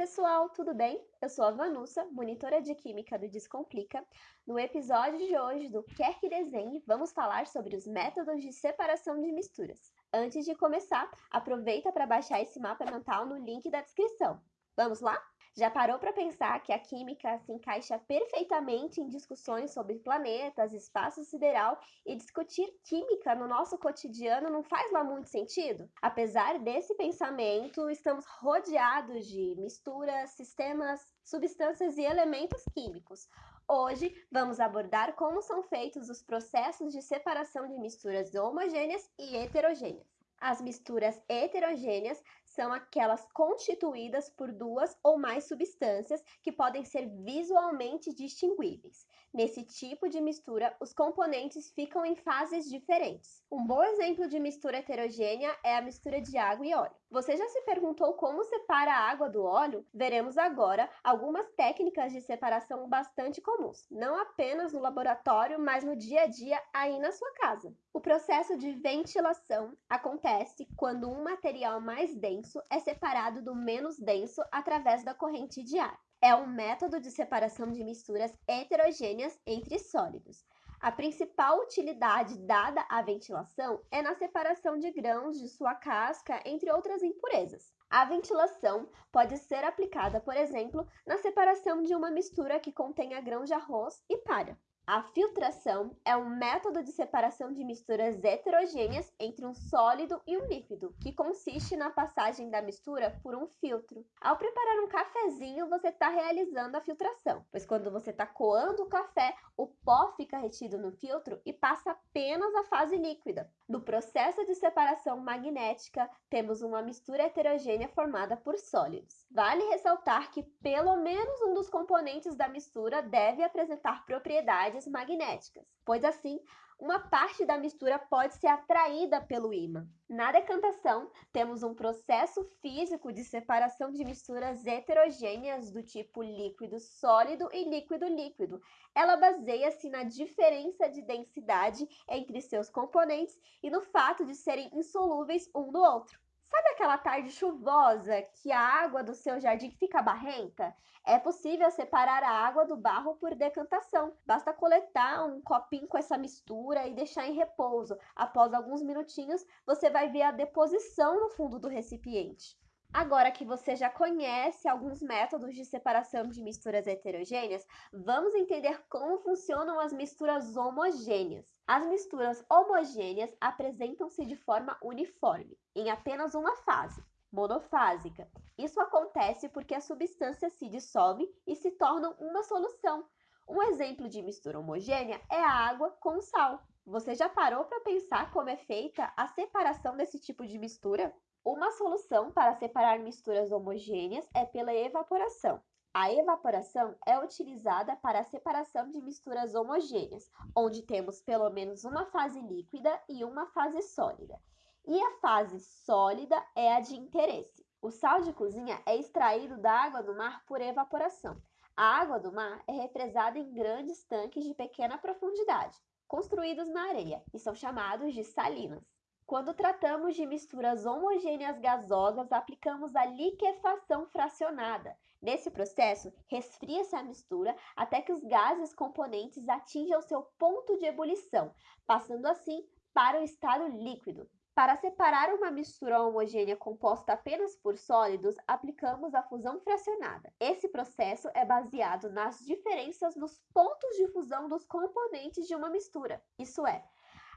pessoal, tudo bem? Eu sou a Vanussa, monitora de Química do Descomplica. No episódio de hoje do Quer que Desenhe, vamos falar sobre os métodos de separação de misturas. Antes de começar, aproveita para baixar esse mapa mental no link da descrição. Vamos lá? Já parou para pensar que a química se encaixa perfeitamente em discussões sobre planetas, espaço sideral e discutir química no nosso cotidiano não faz lá muito sentido? Apesar desse pensamento, estamos rodeados de misturas, sistemas, substâncias e elementos químicos. Hoje vamos abordar como são feitos os processos de separação de misturas homogêneas e heterogêneas. As misturas heterogêneas são aquelas constituídas por duas ou mais substâncias que podem ser visualmente distinguíveis. Nesse tipo de mistura, os componentes ficam em fases diferentes. Um bom exemplo de mistura heterogênea é a mistura de água e óleo. Você já se perguntou como separa a água do óleo? Veremos agora algumas técnicas de separação bastante comuns, não apenas no laboratório, mas no dia a dia aí na sua casa. O processo de ventilação acontece quando um material mais denso é separado do menos denso através da corrente de ar. É um método de separação de misturas heterogêneas entre sólidos. A principal utilidade dada à ventilação é na separação de grãos de sua casca, entre outras impurezas. A ventilação pode ser aplicada, por exemplo, na separação de uma mistura que contenha grãos de arroz e palha. A filtração é um método de separação de misturas heterogêneas entre um sólido e um líquido, que consiste na passagem da mistura por um filtro. Ao preparar um cafezinho, você está realizando a filtração, pois quando você está coando o café, o pó fica retido no filtro e passa apenas a fase líquida. No processo de separação magnética, temos uma mistura heterogênea formada por sólidos. Vale ressaltar que pelo menos um dos componentes da mistura deve apresentar propriedades magnéticas, pois assim uma parte da mistura pode ser atraída pelo ímã. Na decantação, temos um processo físico de separação de misturas heterogêneas do tipo líquido sólido e líquido líquido. Ela baseia-se na diferença de densidade entre seus componentes e no fato de serem insolúveis um no outro. Sabe aquela tarde chuvosa que a água do seu jardim fica barrenta? É possível separar a água do barro por decantação. Basta coletar um copinho com essa mistura e deixar em repouso. Após alguns minutinhos, você vai ver a deposição no fundo do recipiente. Agora que você já conhece alguns métodos de separação de misturas heterogêneas, vamos entender como funcionam as misturas homogêneas. As misturas homogêneas apresentam-se de forma uniforme, em apenas uma fase, monofásica. Isso acontece porque as substâncias se dissolvem e se tornam uma solução. Um exemplo de mistura homogênea é a água com sal. Você já parou para pensar como é feita a separação desse tipo de mistura? Uma solução para separar misturas homogêneas é pela evaporação. A evaporação é utilizada para a separação de misturas homogêneas, onde temos pelo menos uma fase líquida e uma fase sólida. E a fase sólida é a de interesse. O sal de cozinha é extraído da água do mar por evaporação. A água do mar é represada em grandes tanques de pequena profundidade, construídos na areia, e são chamados de salinas. Quando tratamos de misturas homogêneas gasosas, aplicamos a liquefação fracionada. Nesse processo, resfria-se a mistura até que os gases componentes atinjam seu ponto de ebulição, passando assim para o estado líquido. Para separar uma mistura homogênea composta apenas por sólidos, aplicamos a fusão fracionada. Esse processo é baseado nas diferenças nos pontos de fusão dos componentes de uma mistura. Isso é,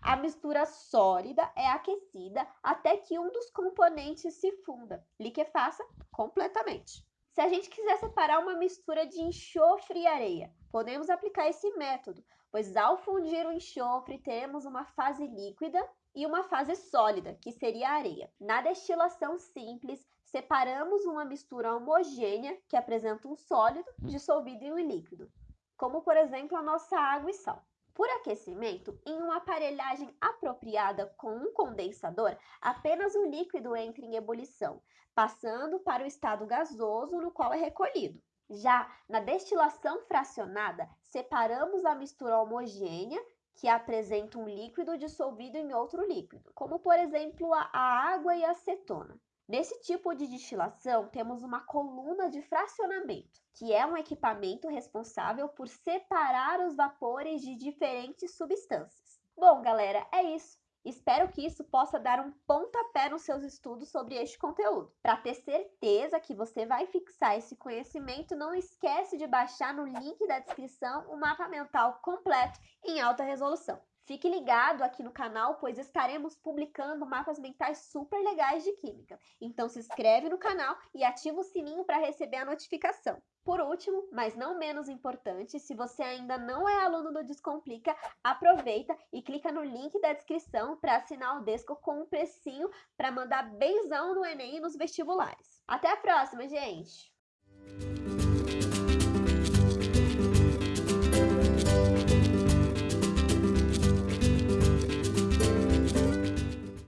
a mistura sólida é aquecida até que um dos componentes se funda, liquefaça completamente. Se a gente quiser separar uma mistura de enxofre e areia, podemos aplicar esse método, pois ao fundir o enxofre teremos uma fase líquida e uma fase sólida, que seria a areia. Na destilação simples, separamos uma mistura homogênea, que apresenta um sólido dissolvido em um líquido, como por exemplo a nossa água e sal. Por aquecimento, em uma aparelhagem apropriada com um condensador, apenas o líquido entra em ebulição, passando para o estado gasoso no qual é recolhido. Já na destilação fracionada, separamos a mistura homogênea, que apresenta um líquido dissolvido em outro líquido, como por exemplo a água e a acetona. Nesse tipo de destilação, temos uma coluna de fracionamento, que é um equipamento responsável por separar os vapores de diferentes substâncias. Bom, galera, é isso. Espero que isso possa dar um pontapé nos seus estudos sobre este conteúdo. Para ter certeza que você vai fixar esse conhecimento, não esquece de baixar no link da descrição o mapa mental completo em alta resolução. Fique ligado aqui no canal, pois estaremos publicando mapas mentais super legais de química. Então se inscreve no canal e ativa o sininho para receber a notificação. Por último, mas não menos importante, se você ainda não é aluno do Descomplica, aproveita e clica no link da descrição para assinar o Desco com um precinho para mandar benzão no Enem e nos vestibulares. Até a próxima, gente!